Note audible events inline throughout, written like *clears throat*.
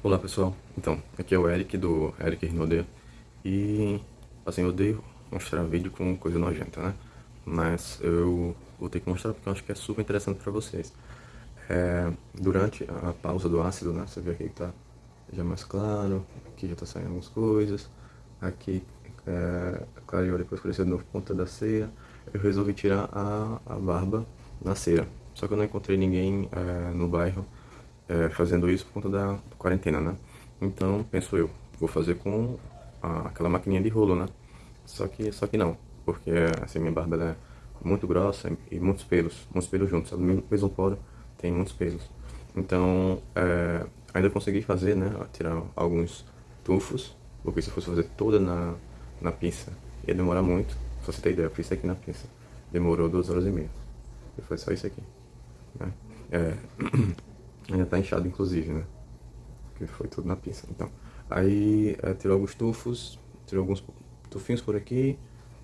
Olá pessoal, então, aqui é o Eric do Eric Rinode e assim, eu odeio mostrar vídeo com coisa nojenta, né? Mas eu vou ter que mostrar porque eu acho que é super interessante pra vocês. É, durante a pausa do ácido, né? Você vê aqui que tá já mais claro, aqui já tá saindo algumas coisas, aqui é, clareou depois cresceu de novo ponta da cera. Eu resolvi tirar a, a barba na cera, só que eu não encontrei ninguém é, no bairro é, fazendo isso por conta da quarentena, né? Então, penso eu, vou fazer com a, aquela maquininha de rolo, né? Só que, só que não, porque assim, minha barba é muito grossa e muitos pelos, muitos pelos juntos, sabe? No mesmo poro tem muitos pelos. Então, é, ainda consegui fazer, né? Tirar alguns tufos, porque se fosse fazer toda na, na pinça, ia demorar muito. Se você ter ideia, eu fiz isso aqui na pinça. Demorou duas horas e meia. E foi só isso aqui. Né? É... *clears throat* Ainda tá inchado, inclusive, né? Que foi tudo na pinça. Então, aí é, tirou alguns tufos, tirou alguns tufinhos por aqui,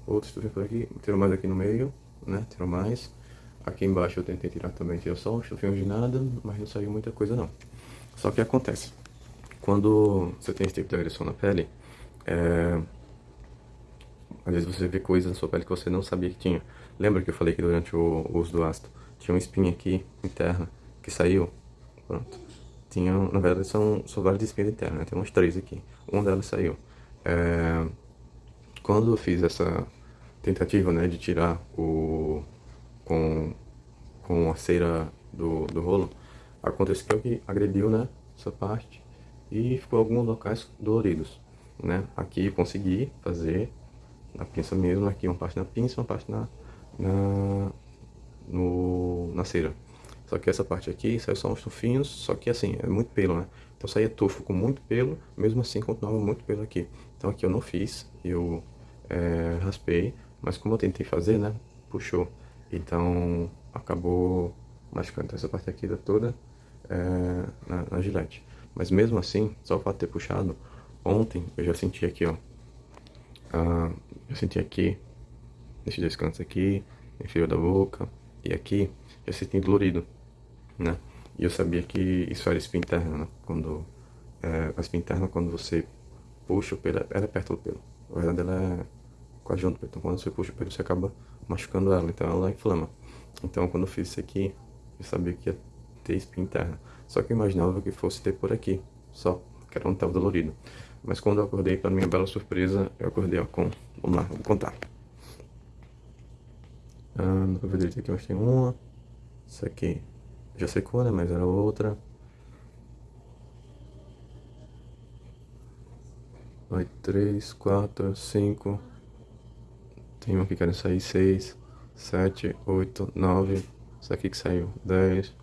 outros tufinhos por aqui, tirou mais aqui no meio, né? Tirou mais. Aqui embaixo eu tentei tirar também, tirou só os tufinhos de nada, mas não saiu muita coisa não. Só que acontece, quando você tem esse tipo de agressão na pele, é... às vezes você vê coisas na sua pele que você não sabia que tinha. Lembra que eu falei que durante o uso do ácido tinha uma espinha aqui interna que saiu? Pronto. Tinha, na verdade, são, são várias espinhas internas, né? Tem umas três aqui. Uma delas saiu. É, quando eu fiz essa tentativa, né, de tirar o... com, com a cera do, do rolo, aconteceu que agrediu, né, essa parte e ficou alguns locais doloridos, né. Aqui consegui fazer na pinça mesmo, aqui uma parte na pinça, uma parte na, na, no, na cera. Só que essa parte aqui saiu só uns tufinhos, só que assim, é muito pelo, né? Então saía tufo com muito pelo, mesmo assim continuava muito pelo aqui. Então aqui eu não fiz, eu é, raspei, mas como eu tentei fazer, né? Puxou. Então acabou machucando essa parte aqui toda é, na, na gilete. Mas mesmo assim, só o fato de ter puxado, ontem eu já senti aqui, ó. Eu senti aqui, nesses dois cantos aqui, inferior da boca, e aqui, eu senti dolorido né? E eu sabia que isso era espinha interna, né? Quando, é, a espinha interna, quando você puxa o pelo, ela é perto do pelo. Na verdade, ela é quase junto. Então, quando você puxa o pelo, você acaba machucando ela. Então, ela inflama. Então, quando eu fiz isso aqui, eu sabia que ia ter espinha interna. Só que eu imaginava que fosse ter por aqui, só, que era um estava dolorido. Mas quando eu acordei, para minha bela surpresa, eu acordei ó, com... Vamos lá, vou contar. Ah, não ver direito aqui, mas tem uma. Isso aqui já secou, né? Mas era outra. Vai três, quatro, cinco. Tem uma que querem sair seis, sete, oito, nove. Essa aqui que saiu dez,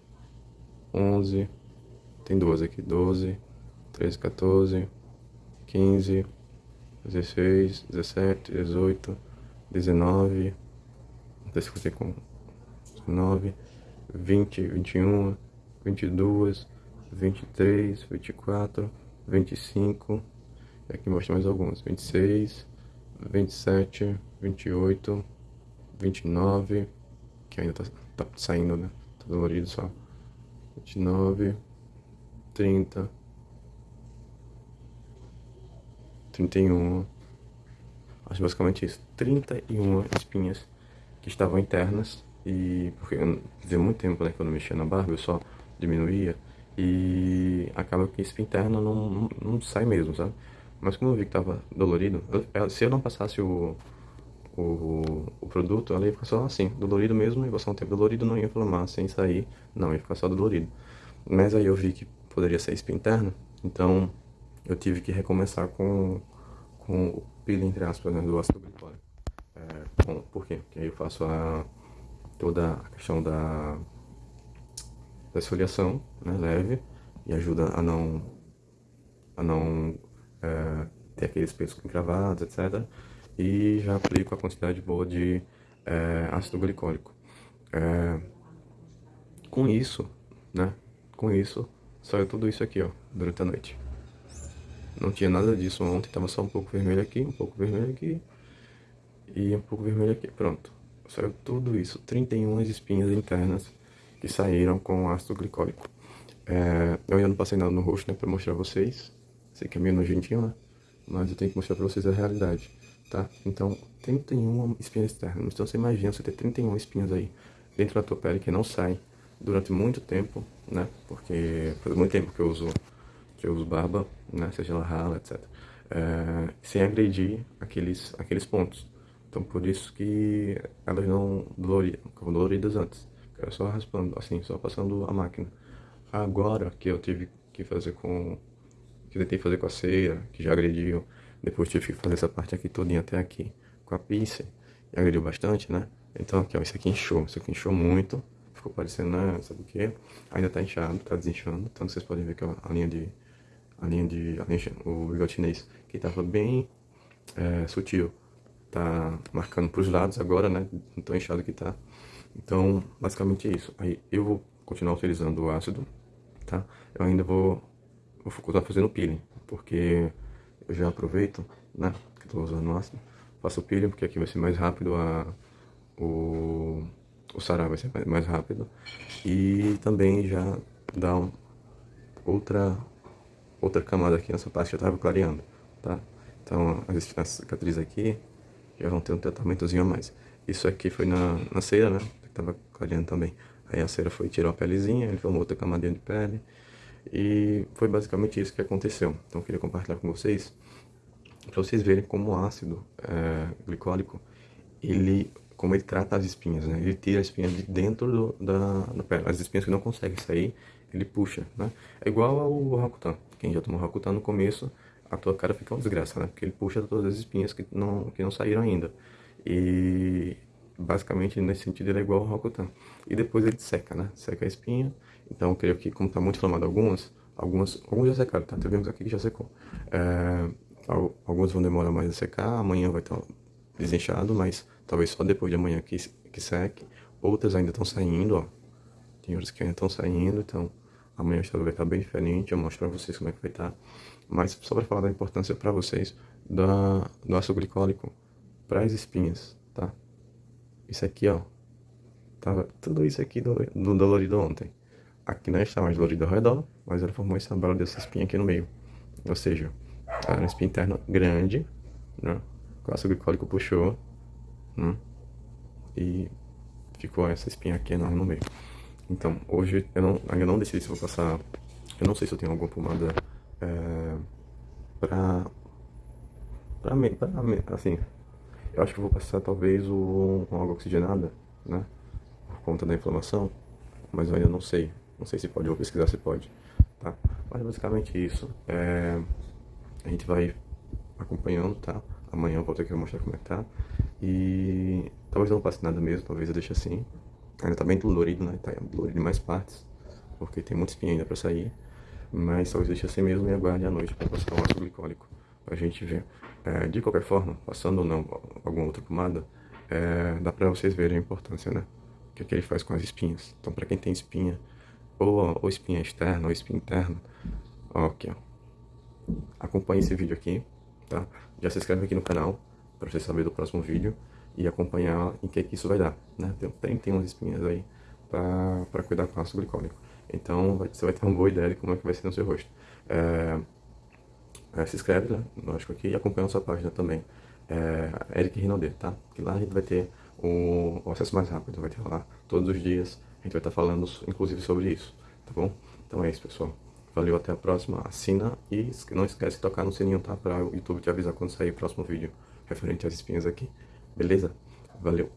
onze. Tem duas aqui, doze, treze, 14, 15, 16, 17, 18, 19. Não sei se com 19. 20, 21, 22, 23, 24, 25, e aqui mostra mais alguns, 26, 27, 28, 29, que ainda tá, tá saindo, né? Tá dolorido só. 29, 30, 31, acho basicamente isso, 31 espinhas que estavam internas e porque fazia muito tempo né, que eu não mexia na barba, eu só diminuía. E acaba que espinha interna não, não, sai mesmo, sabe? Mas como eu vi que tava dolorido, eu, se eu não passasse o, o, o produto, ela ia ficar só assim, dolorido mesmo, ia passar um tempo dolorido, não ia inflamar sem sair, não, ia ficar só dolorido. Mas aí eu vi que poderia ser espinha interna, então eu tive que recomeçar com, com o pilo, entre aspas, né, do ácido glicólico. É, bom, por quê? Porque aí eu faço a toda a questão da, da esfoliação né, leve e ajuda a não, a não é, ter aqueles pelos encravados, etc. E já aplico a quantidade boa de é, ácido glicólico. É, com isso, né, com isso, saiu tudo isso aqui, ó, durante a noite. Não tinha nada disso ontem, tava só um pouco vermelho aqui, um pouco vermelho aqui e um pouco vermelho aqui, pronto. Saiu tudo isso, 31 espinhas internas que saíram com ácido glicólico. É, eu ainda não passei nada no rosto, né, pra mostrar a vocês. Sei que é meio nojentinho, né? Mas eu tenho que mostrar pra vocês a realidade, tá? Então, 31 espinhas externas. Então, você imagina você ter 31 espinhas aí dentro da tua pele que não saem durante muito tempo, né? Porque faz muito tempo que eu uso, que eu uso barba, né? Seja ela rala, etc. É, sem agredir aqueles, aqueles pontos. Então, por isso que elas não doloriam, doloridas antes. Era só raspando, assim, só passando a máquina. Agora que eu tive que fazer com... Que tentei fazer com a cera, que já agrediu. Depois tive que fazer essa parte aqui todinha até aqui com a pizza. E agrediu bastante, né? Então aqui, ó, isso aqui inchou. Isso aqui inchou muito. Ficou parecendo, né, sabe o que? Ainda tá inchado, tá desinchando. Então vocês podem ver que a linha de... A linha de... A linha, o bigode chinês, que tava bem é, sutil. Tá marcando pros lados agora, né? Não tão inchado que tá. Então, basicamente é isso. Aí eu vou continuar utilizando o ácido, tá? Eu ainda vou, vou continuar fazendo peeling, porque eu já aproveito, né, que estou usando o ácido, faço o peeling, porque aqui vai ser mais rápido, a, o, o sarar vai ser mais rápido, e também já dá um, outra, outra camada aqui nessa parte que eu estava clareando, tá? Então, as cicatrizes aqui já vão ter um tratamentozinho a mais. Isso aqui foi na, na cera, né? tava clareando também. Aí a cera foi tirou a pelezinha, ele formou outra camadinha de pele. E foi basicamente isso que aconteceu. Então eu queria compartilhar com vocês, para vocês verem como o ácido é, glicólico, ele, como ele trata as espinhas, né? Ele tira a espinha de dentro do, da, da pele. As espinhas que não conseguem sair, ele puxa, né? É igual ao Rakutan. Quem já tomou Rakutan no começo, a tua cara fica uma desgraça, né? Porque ele puxa todas as espinhas que não, que não saíram ainda. E basicamente nesse sentido ele é igual ao Rokutan. E depois ele seca, né? Seca a espinha. Então creio que como está muito inflamado algumas, algumas, alguns já secaram, tá? Tivemos aqui que já secou. É, alguns vão demorar mais a secar, amanhã vai estar desinchado, mas talvez só depois de amanhã que, que seque. Outras ainda estão saindo, ó. Tem outras que ainda estão saindo, então amanhã o estado vai estar bem diferente, eu mostro para vocês como é que vai estar. Mas só para falar da importância para vocês da, do ácido glicólico para as espinhas, tá? Isso aqui, ó. Tava tudo isso aqui do, do dolorido ontem. Aqui não está mais dolorido ao redor, mas ela formou essa bela dessa espinha aqui no meio. Ou seja, era uma espinha interna grande, né? O ácido glicólico puxou, né? E ficou essa espinha aqui enorme no meio. Então, hoje eu não, ainda não decidi se vou passar... Eu não sei se eu tenho alguma pomada é, pra... Pra, mim, pra, assim, eu acho que vou passar talvez o, uma água oxigenada, né? Por conta da inflamação. Mas eu ainda não sei. Não sei se pode, vou pesquisar se pode. Tá? Mas basicamente isso. É, a gente vai acompanhando, tá? Amanhã eu vou ter que mostrar como é que tá. E talvez eu não passe nada mesmo, talvez eu deixe assim. Ainda tá bem dolorido, né? Tá dolorido em mais partes. Porque tem muita espinha ainda pra sair. Mas talvez deixe assim mesmo e aguarde à noite pra passar o ácido glicólico. Pra gente ver. É, de qualquer forma, passando ou não alguma outra pomada, é, dá pra vocês verem a importância, né? O que, é que ele faz com as espinhas. Então, pra quem tem espinha, ou, ou espinha externa ou espinha interna, ó, aqui, ó. Acompanhe esse vídeo aqui, tá? Já se inscreve aqui no canal, pra você saber do próximo vídeo e acompanhar em que, que isso vai dar, né? Tem 31 espinhas aí pra cuidar com ácido glicólico. Então, você vai ter uma boa ideia de como é que vai ser no seu rosto. É, é, se inscreve, né, lógico aqui, e acompanha a nossa página também, é, Eric Rinaldi, tá? Que lá a gente vai ter o, o, acesso mais rápido, vai ter lá todos os dias, a gente vai estar falando inclusive sobre isso, tá bom? Então é isso, pessoal. Valeu, até a próxima. Assina e não esquece de tocar no sininho, tá? Para o YouTube te avisar quando sair o próximo vídeo referente às espinhas aqui. Beleza? Valeu!